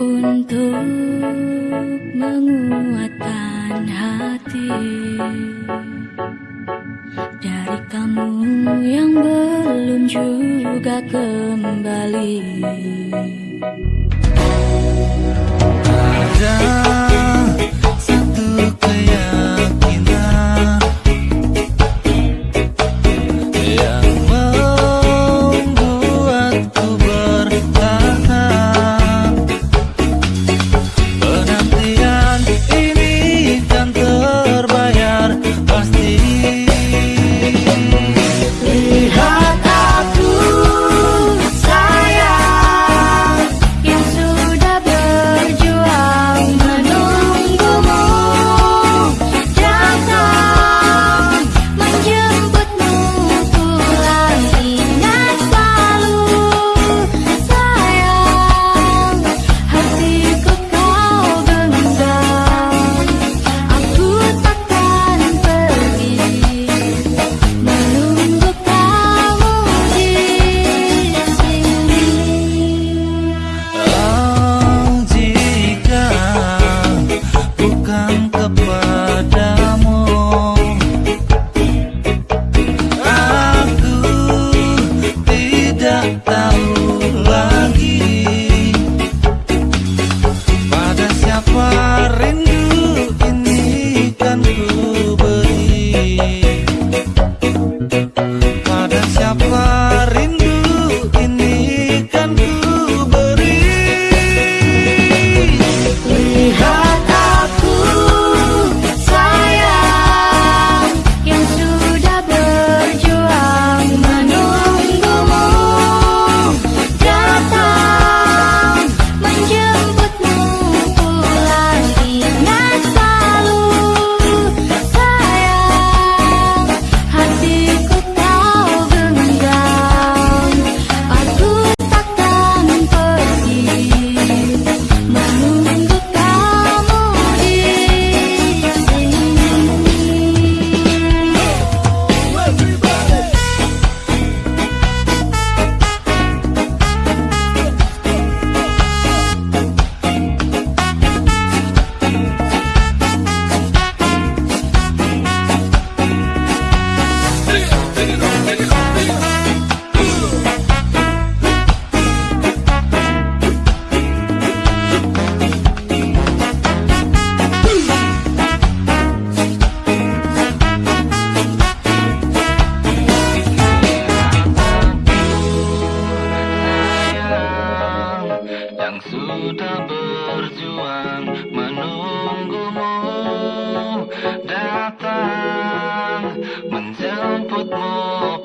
untuk menguatkan hati dari kamu yang belum juga kembali. Berjuang menunggumu datang menjemputmu